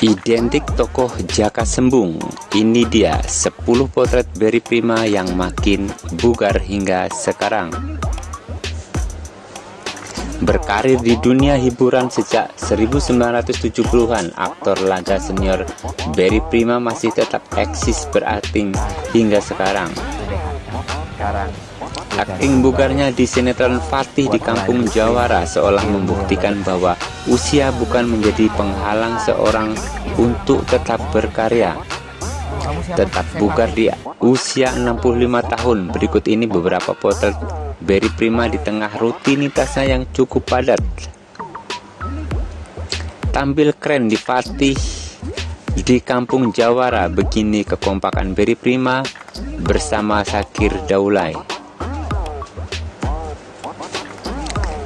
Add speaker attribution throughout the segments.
Speaker 1: Identik tokoh Jaka Sembung, ini dia 10 potret Berry Prima yang makin bugar hingga sekarang. Berkarir di dunia hiburan sejak 1970-an, aktor laga senior Berry Prima masih tetap eksis berakting hingga sekarang. Akting bugarnya di sinetron Fatih di Kampung Jawara seolah membuktikan bahwa usia bukan menjadi penghalang seorang untuk tetap berkarya. Tetap bugar di usia 65 tahun. Berikut ini beberapa potret Berry Prima di tengah rutinitasnya yang cukup padat. Tampil keren di Fatih di Kampung Jawara, begini kekompakan Berry Prima bersama Sakir Daulay.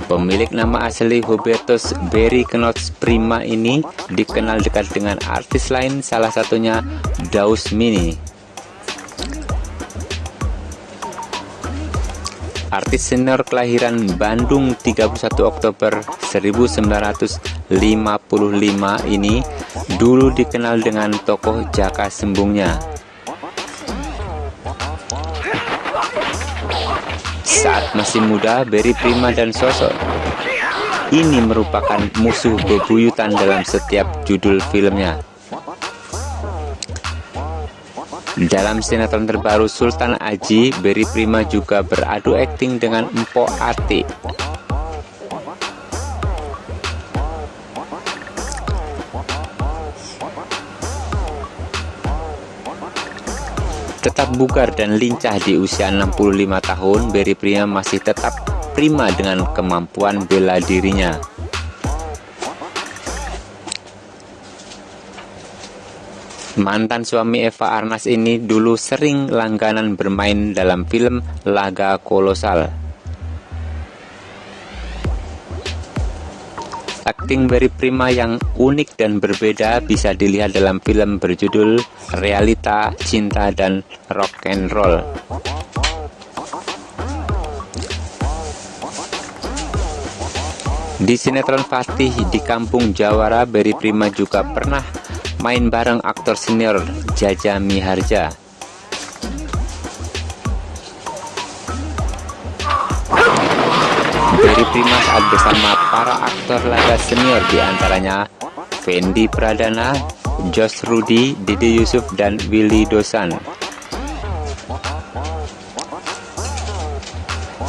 Speaker 1: Pemilik nama asli Hubertus Berry Knots Prima ini dikenal dekat dengan artis lain salah satunya Daus Mini. Artis senior kelahiran Bandung 31 Oktober 1955 ini dulu dikenal dengan tokoh Jaka Sembungnya. Saat masih muda, Berry Prima dan Sosok ini merupakan musuh bebuyutan dalam setiap judul filmnya. Dalam sinetron terbaru Sultan Aji, Berry Prima juga beradu akting dengan Empo Ati. Tetap bugar dan lincah di usia 65 tahun, Berry Prima masih tetap prima dengan kemampuan bela dirinya. Mantan suami Eva Arnas ini dulu sering langganan bermain dalam film Laga Kolosal. Akting Berry Prima yang unik dan berbeda bisa dilihat dalam film berjudul Realita, Cinta, dan Rock and Roll. Di sinetron Fatih di Kampung Jawara, Berry Prima juga pernah main bareng aktor senior Jaja Miharja. Prima saat bersama para aktor laga senior di antaranya Fendi Pradana, Josh Rudy, Didi Yusuf, dan Willy Dosan.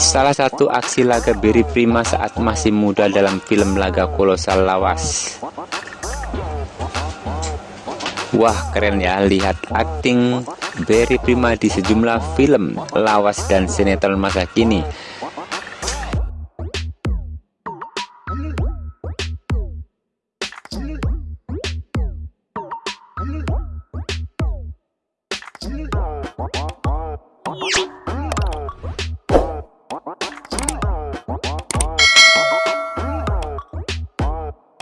Speaker 1: Salah satu aksi laga Berry Prima saat masih muda dalam film laga kolosal lawas. Wah keren ya lihat akting Berry Prima di sejumlah film lawas dan sinetron masa kini